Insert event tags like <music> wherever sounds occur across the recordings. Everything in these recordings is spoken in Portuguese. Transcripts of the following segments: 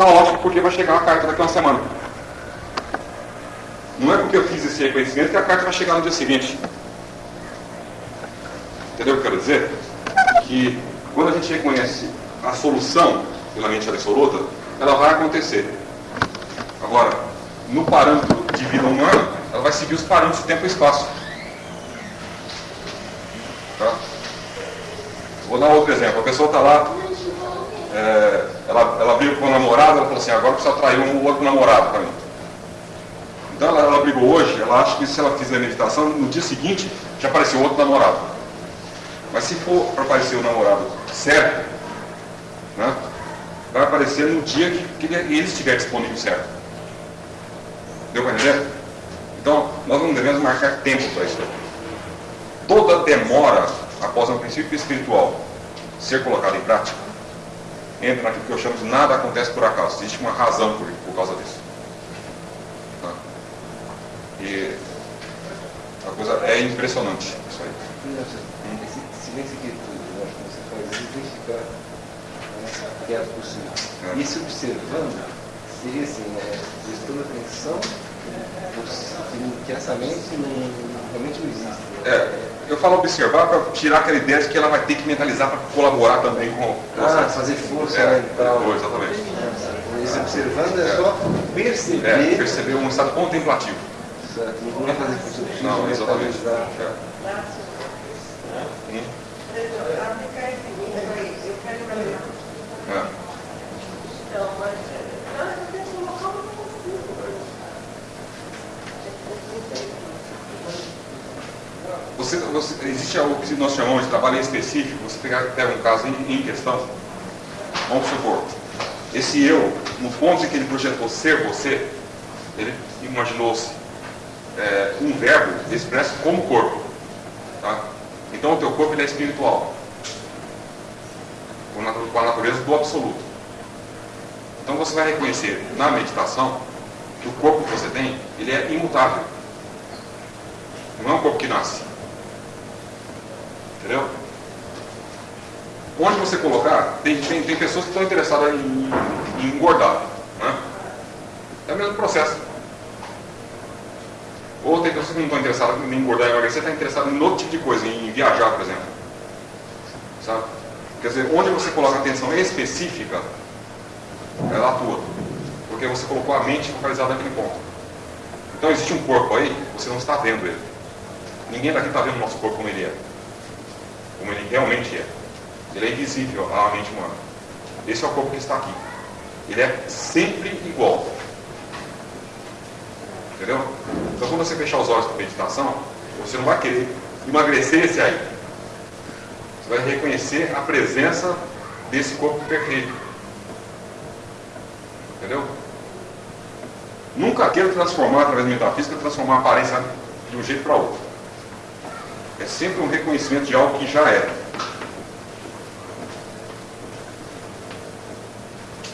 tá ótimo porque vai chegar a carta daqui a uma semana. Não é porque eu fiz esse reconhecimento que a carta vai chegar no dia seguinte. Entendeu o que eu quero dizer? Que quando a gente reconhece a solução pela mente absoluta, ela vai acontecer. Agora, no parâmetro de vida humana, ela vai seguir os parâmetros de tempo e espaço. Tá? Vou dar outro exemplo. A pessoa está lá, é, ela, ela briga com o namorado, ela falou assim, agora precisa atrair um outro namorado para mim. Então ela, ela, brigou hoje, ela acha que se ela fizer meditação, no dia seguinte já apareceu outro namorado. Mas se for para aparecer o namorado certo, né, vai aparecer no dia que, que ele estiver disponível certo. Deu para entender? Então, nós não devemos marcar tempo para isso. Toda demora após um princípio espiritual ser colocado em prática, entra naquilo que eu chamo de nada acontece por acaso. Existe uma razão por, por causa disso. Tá? E a coisa é impressionante isso aí. Esse silêncio que você faz, identificar né, quieto é possível. É. E se observando, seria assim, né, prestando atenção que essa mente não, realmente não existe. É, eu falo observar para tirar aquela ideia de que ela vai ter que mentalizar para colaborar também com o processo. Ah, fazer força é, mental. É, exatamente. Esse observando é, só perceber. É, perceber um estado contemplativo. Certo, não é fazer força. Não, exatamente. É. Hum? É. Então, mas Você, você, existe algo que nós chamamos de trabalho específico, você pega, um caso em, em, questão, vamos supor, esse eu, no ponto em que ele projetou ser você, ele imaginou-se é, um verbo expresso como corpo. Tá? Então o teu corpo ele é espiritual, com a natureza do absoluto. Então você vai reconhecer na meditação que o corpo que você tem, ele é imutável. Não é um corpo que nasce. Entendeu? Onde você colocar, tem, tem, tem pessoas que estão interessadas em, em engordar. Né? É o mesmo processo. Ou tem pessoas que não estão interessadas em engordar e emagrecer, está interessado em outro tipo de coisa, em viajar, por exemplo. Sabe? Quer dizer, onde você coloca atenção específica, ela atua. Porque você colocou a mente focalizada naquele ponto. Então existe um corpo aí, você não está vendo ele. Ninguém daqui está vendo o nosso corpo como ele é como ele realmente é. Ele é invisível à mente humana. Esse é o corpo que está aqui. Ele é sempre igual. Entendeu? Então quando você fechar os olhos para meditação, você não vai querer emagrecer esse aí. Você vai reconhecer a presença desse corpo perfeito. Entendeu? Nunca queira transformar, através da metafísica, transformar a aparência de um jeito para outro. Sempre um reconhecimento de algo que já é.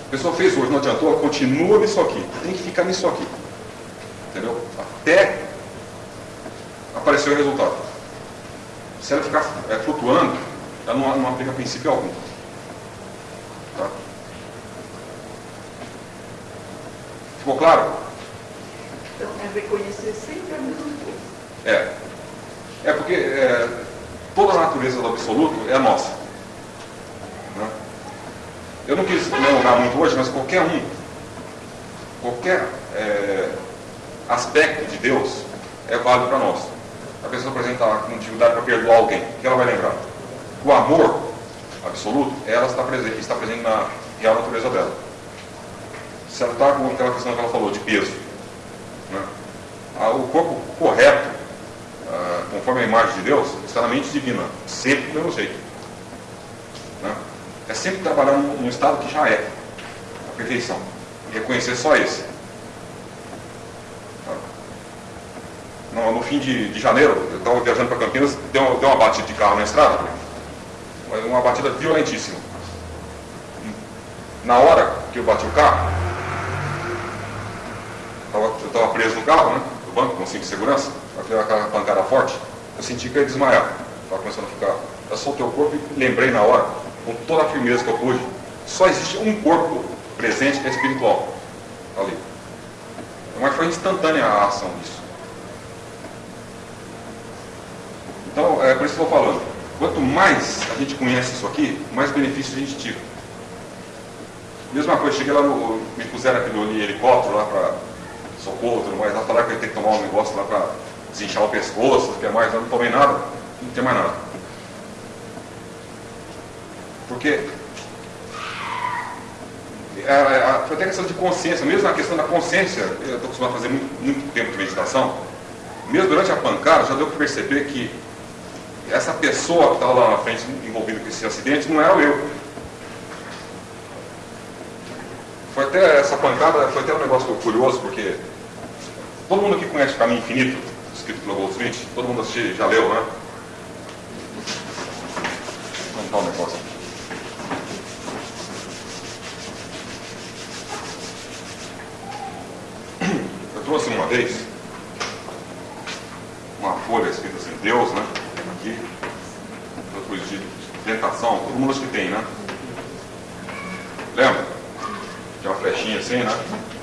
A pessoa fez hoje, não adiantou, continua nisso aqui. Tem que ficar nisso aqui. Entendeu? Até aparecer o resultado. Se ela ficar é, flutuando, ela não, não aplica princípio algum. Tá? Ficou claro? Então é reconhecer sempre a mesma coisa. É. É porque é, toda a natureza do absoluto é nossa. Né? Eu não quis alongar muito hoje, mas qualquer um, qualquer é, aspecto de Deus é válido para nós. A pessoa, por exemplo, está com dificuldade para perdoar alguém, o que ela vai lembrar? O amor absoluto, ela está presente, está presente na real natureza dela. Se ela está com aquela questão que ela falou de peso, né? o corpo correto ah, conforme a imagem de Deus, está na mente divina, sempre do mesmo jeito. Né? É sempre trabalhar num, estado que já é a perfeição. Reconhecer só esse. Tá? No, no, fim de, de janeiro, eu estava viajando para Campinas, deu, deu uma batida de carro na estrada, uma batida violentíssima. Na hora que eu bati o carro, eu estava preso no carro, né? No banco, com cinto de segurança aquela pancada forte, eu senti que ia desmaiar. Estava começando a ficar. Eu soltei o corpo e lembrei na hora, com toda a firmeza que eu pude, só existe um corpo presente que é espiritual. Ali. Mas foi instantânea a ação disso. Então, é por isso que eu estou falando. Quanto mais a gente conhece isso aqui, mais benefícios a gente tira. Mesma coisa, cheguei lá no. Me puseram aquele helicóptero lá para socorro e tudo mais, lá falaram que eu ia ter que tomar um negócio lá para desinchar o pescoço, o que é mais, não tomei nada, não tem mais nada. Porque é, é, foi até questão de consciência, mesmo na questão da consciência, eu estou acostumado a fazer muito, muito tempo de meditação, mesmo durante a pancada já deu para perceber que essa pessoa que estava lá na frente envolvida com esse acidente não era eu. Foi até essa pancada, foi até um negócio curioso, porque todo mundo que conhece o Caminho Infinito, escrito pelo Goldsmith, todo mundo já leu, né? Vamos dar um negócio aqui. Eu trouxe uma vez uma folha escrita assim, Deus, né? Aqui, depois de tentação, todo mundo acha que tem, né? Lembra? Tem uma flechinha assim, né?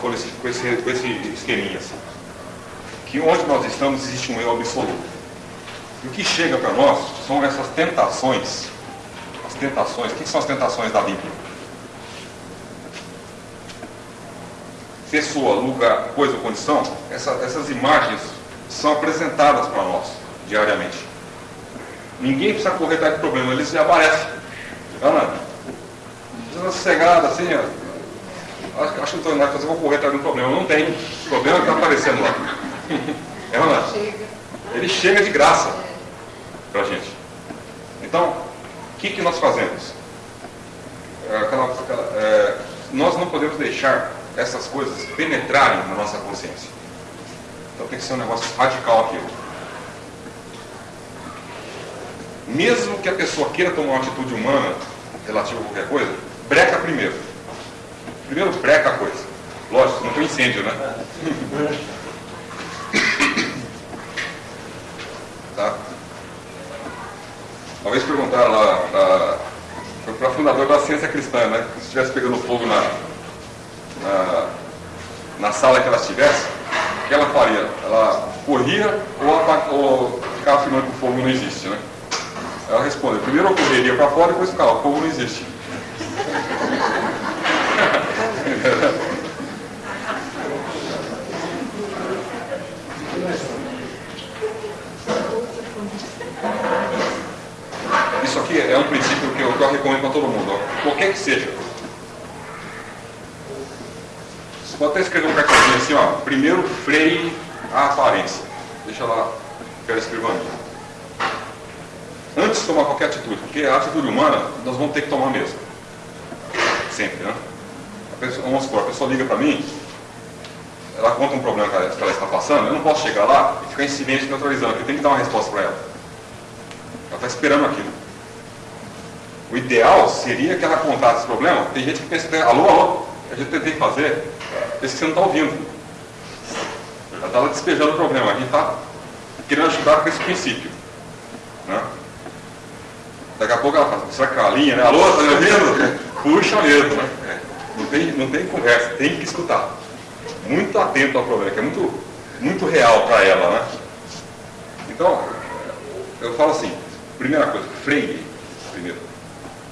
Com esse, com esse esqueminha assim. Que onde nós estamos existe um eu absoluto. E o que chega para nós são essas tentações. As tentações, o que são as tentações da Bíblia? Pessoa, lugar, coisa ou condição, essa, essas imagens são apresentadas para nós diariamente. Ninguém precisa correr atrás problema, eles já aparecem. Ana, sossegada assim, ó acho, acho que não estou fazer, vou correr atrás de um problema. Não tem. O problema é que está aparecendo lá. É ou não é? Ele chega de graça para a gente. Então, o que, que nós fazemos? É, aquela, aquela, é, nós não podemos deixar essas coisas penetrarem na nossa consciência. Então tem que ser um negócio radical aquilo. Mesmo que a pessoa queira tomar uma atitude humana relativa a qualquer coisa, breca primeiro. Primeiro breca a coisa. Lógico, não foi incêndio, né? tá? Uma vez perguntaram lá para a fundadora da ciência cristã, né? Se estivesse pegando fogo na, na, na, sala que ela estivesse, o que ela faria? Ela corria ou, ou ficava afirmando que o fogo não existe, né? Ela responde, primeiro eu correria para fora e depois ficava, o fogo não existe. <laughs> Isso aqui é um princípio que eu, que eu recomendo para todo mundo, qualquer que seja. Você pode até escrever um cartãozinho assim, ó. Primeiro freie a aparência. Deixa lá, quero escrever Antes de tomar qualquer atitude, porque a atitude humana nós vamos ter que tomar mesmo. Sempre, né? Pessoa, vamos supor, a pessoa liga para mim, ela conta um problema que ela, que ela, está passando, eu não posso chegar lá e ficar em silêncio neutralizando, eu tenho que dar uma resposta para ela. Ela está esperando aquilo. O ideal seria que ela contasse esse problema. Tem gente que pensa, alô, alô, a gente que fazer, pensa que você não está ouvindo. Ela está despejando o problema, a gente está querendo ajudar com esse princípio. Né? Daqui a pouco ela fala, será que é a linha, né? Alô, está me ouvindo? <laughs> Puxa mesmo, né? Não tem, não tem conversa, tem que escutar. Muito atento ao problema, que é muito, muito real para ela, né? Então, eu falo assim, primeira coisa, freie primeiro.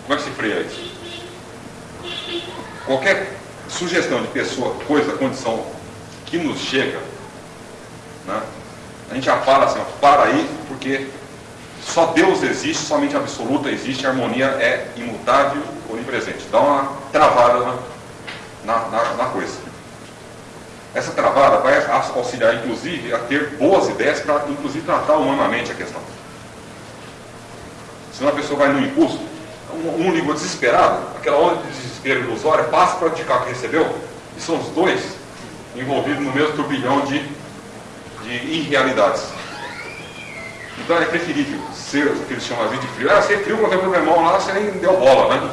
Como é que se freia isso? Qualquer sugestão de pessoa, coisa, condição que nos chega, né? a gente já fala assim, ó, para aí, porque só Deus existe, somente absoluta existe, a harmonia é imutável, onipresente. Dá uma travada na, na, na, na coisa. essa travada vai auxiliar, inclusive, a ter boas ideias para, inclusive, tratar humanamente a questão. Se uma pessoa vai no impulso, um, um ligou desesperado, aquela onda de desespero ilusória passa para cá que recebeu, e são os dois envolvidos no mesmo turbilhão de, de irrealidades. Então é preferível ser o que eles chamam de frio. Ah, ser frio, tem problemão lá, você nem deu bola, né?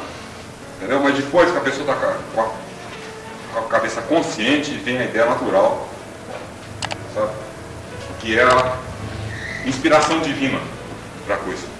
Entendeu? Mas depois que a pessoa está com, com, a cabeça consciente, vem a ideia natural, sabe? Que é a inspiração divina para a coisa.